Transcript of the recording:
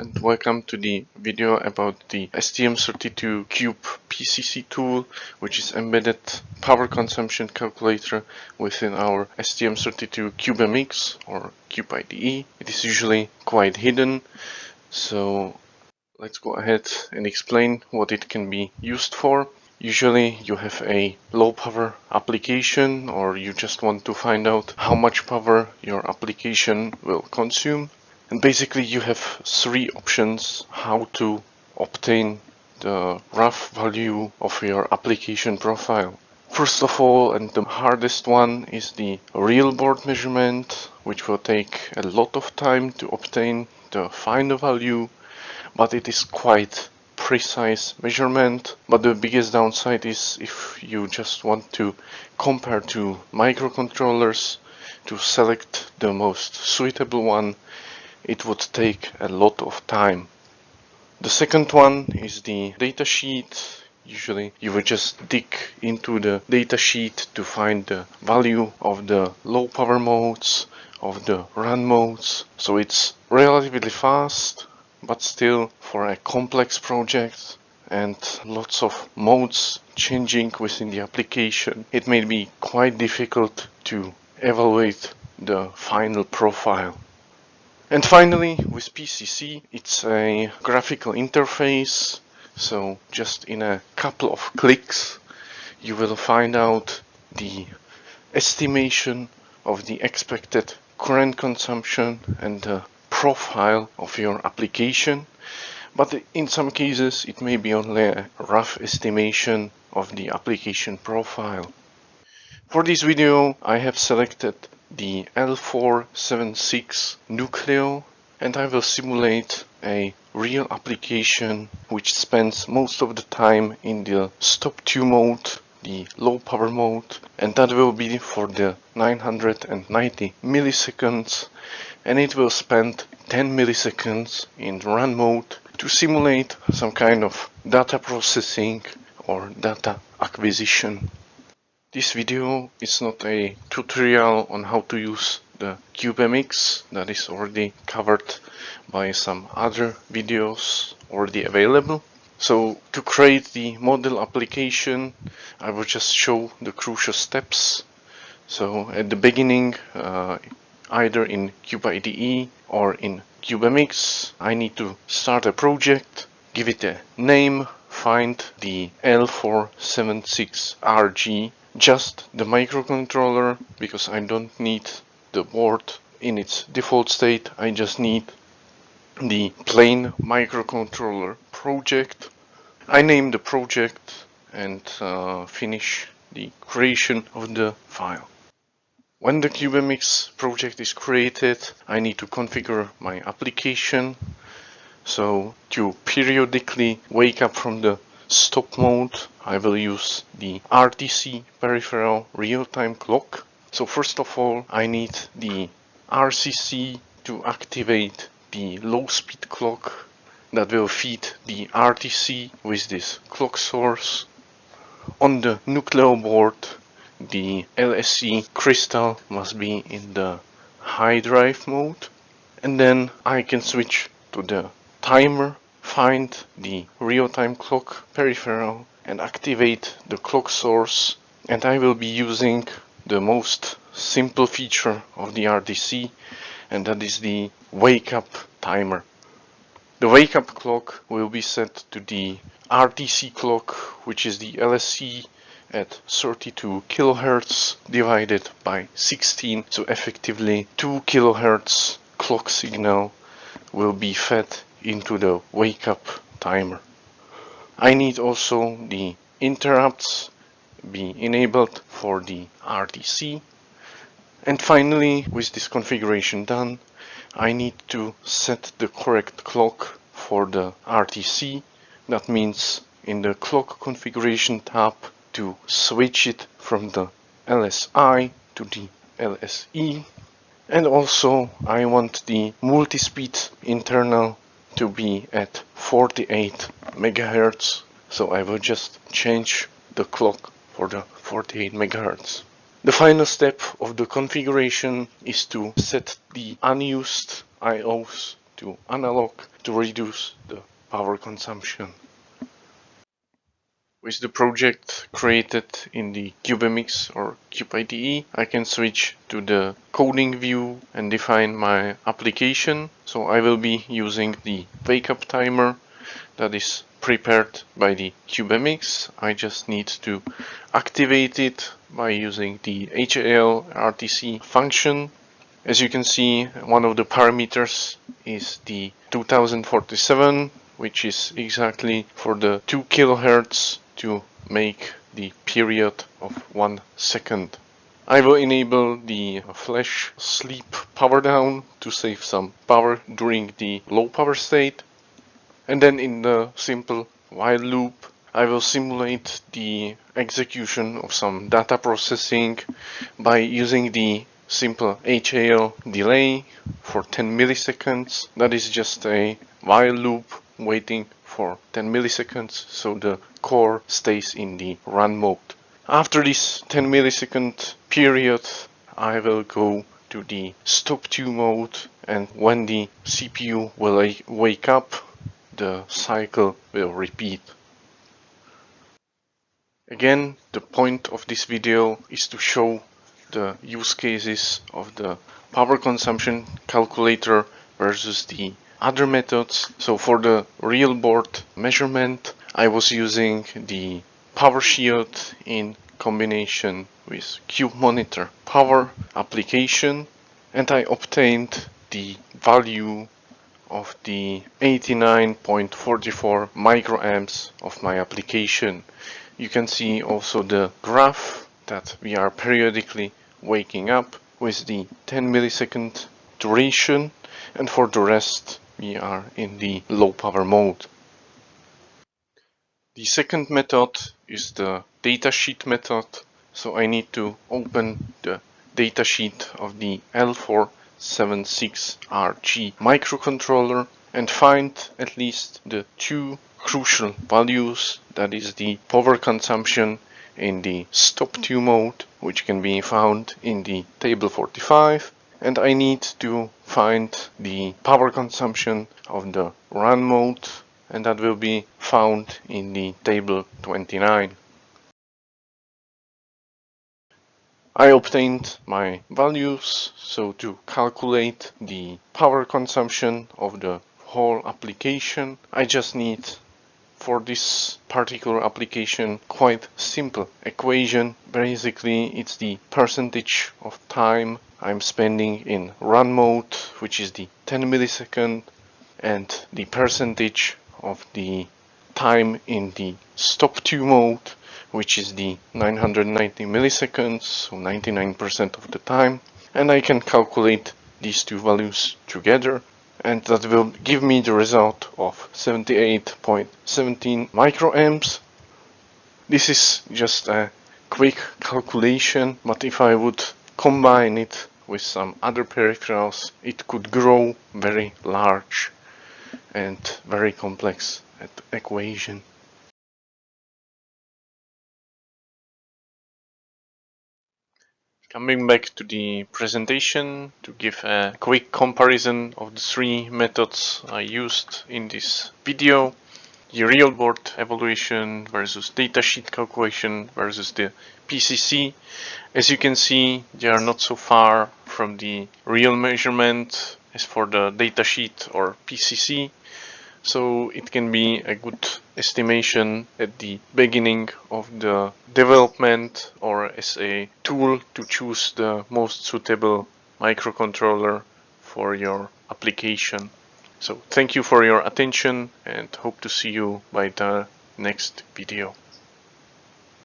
and welcome to the video about the STM32 Cube PCC tool which is embedded power consumption calculator within our STM32 CubeMX or Cube IDE. It is usually quite hidden so let's go ahead and explain what it can be used for. Usually you have a low power application or you just want to find out how much power your application will consume. And basically you have three options how to obtain the rough value of your application profile. First of all, and the hardest one is the real board measurement, which will take a lot of time to obtain the final value, but it is quite precise measurement but the biggest downside is if you just want to compare two microcontrollers to select the most suitable one it would take a lot of time. The second one is the datasheet. Usually you would just dig into the datasheet to find the value of the low power modes of the run modes. So it's relatively fast but still for a complex project and lots of modes changing within the application, it may be quite difficult to evaluate the final profile. And finally, with PCC, it's a graphical interface. So just in a couple of clicks, you will find out the estimation of the expected current consumption and the profile of your application but in some cases it may be only a rough estimation of the application profile. For this video I have selected the L476 Nucleo and I will simulate a real application which spends most of the time in the stop 2 mode, the low power mode and that will be for the 990 milliseconds and it will spend 10 milliseconds in run mode to simulate some kind of data processing or data acquisition. This video is not a tutorial on how to use the CubeMX that is already covered by some other videos already available. So to create the model application I will just show the crucial steps. So at the beginning uh, either in CubeIDE or in CubeMX. I need to start a project, give it a name, find the L476RG, just the microcontroller because I don't need the board in its default state. I just need the plain microcontroller project. I name the project and uh, finish the creation of the file. When the CubeMX project is created, I need to configure my application. So to periodically wake up from the stop mode, I will use the RTC peripheral real-time clock. So first of all, I need the RCC to activate the low speed clock that will feed the RTC with this clock source. On the Nucleo board, the LSE crystal must be in the high drive mode and then I can switch to the timer find the real-time clock peripheral and activate the clock source and I will be using the most simple feature of the RTC and that is the wake up timer. The wake up clock will be set to the RTC clock which is the LSE at 32 kilohertz divided by 16 so effectively 2 kilohertz clock signal will be fed into the wake up timer. I need also the interrupts be enabled for the RTC and finally with this configuration done I need to set the correct clock for the RTC that means in the clock configuration tab to switch it from the LSI to the LSE and also I want the multi-speed internal to be at 48 megahertz so I will just change the clock for the 48 megahertz. The final step of the configuration is to set the unused IOs to analog to reduce the power consumption. With the project created in the CubeMX or CubeIDE, I can switch to the coding view and define my application. So I will be using the wake up timer that is prepared by the CubeMX. I just need to activate it by using the HAL RTC function. As you can see, one of the parameters is the 2047, which is exactly for the 2 kilohertz to make the period of one second. I will enable the flash sleep power down to save some power during the low power state. And then in the simple while loop, I will simulate the execution of some data processing by using the simple HAL delay for 10 milliseconds. That is just a while loop waiting for 10 milliseconds so the core stays in the run mode. After this 10 millisecond period I will go to the stop 2 mode and when the CPU will wake up the cycle will repeat. Again the point of this video is to show the use cases of the power consumption calculator versus the other methods. So for the real board measurement, I was using the power shield in combination with cube monitor power application and I obtained the value of the 89.44 microamps of my application. You can see also the graph that we are periodically waking up with the 10 millisecond duration and for the rest we are in the low power mode. The second method is the datasheet method. So I need to open the datasheet of the L476RG microcontroller and find at least the two crucial values that is the power consumption in the stop 2 mode which can be found in the table 45 and I need to find the power consumption of the run mode and that will be found in the table 29. I obtained my values so to calculate the power consumption of the whole application I just need for this particular application quite simple equation basically it's the percentage of time I'm spending in run mode which is the 10 millisecond and the percentage of the time in the stop 2 mode which is the 990 milliseconds so 99% of the time and I can calculate these two values together and that will give me the result of 78.17 microamps. This is just a quick calculation, but if I would combine it with some other peripherals, it could grow very large and very complex equation. Coming back to the presentation to give a quick comparison of the three methods I used in this video. The real board evaluation versus datasheet calculation versus the PCC. As you can see, they are not so far from the real measurement as for the datasheet or PCC so it can be a good estimation at the beginning of the development or as a tool to choose the most suitable microcontroller for your application. So thank you for your attention and hope to see you by the next video.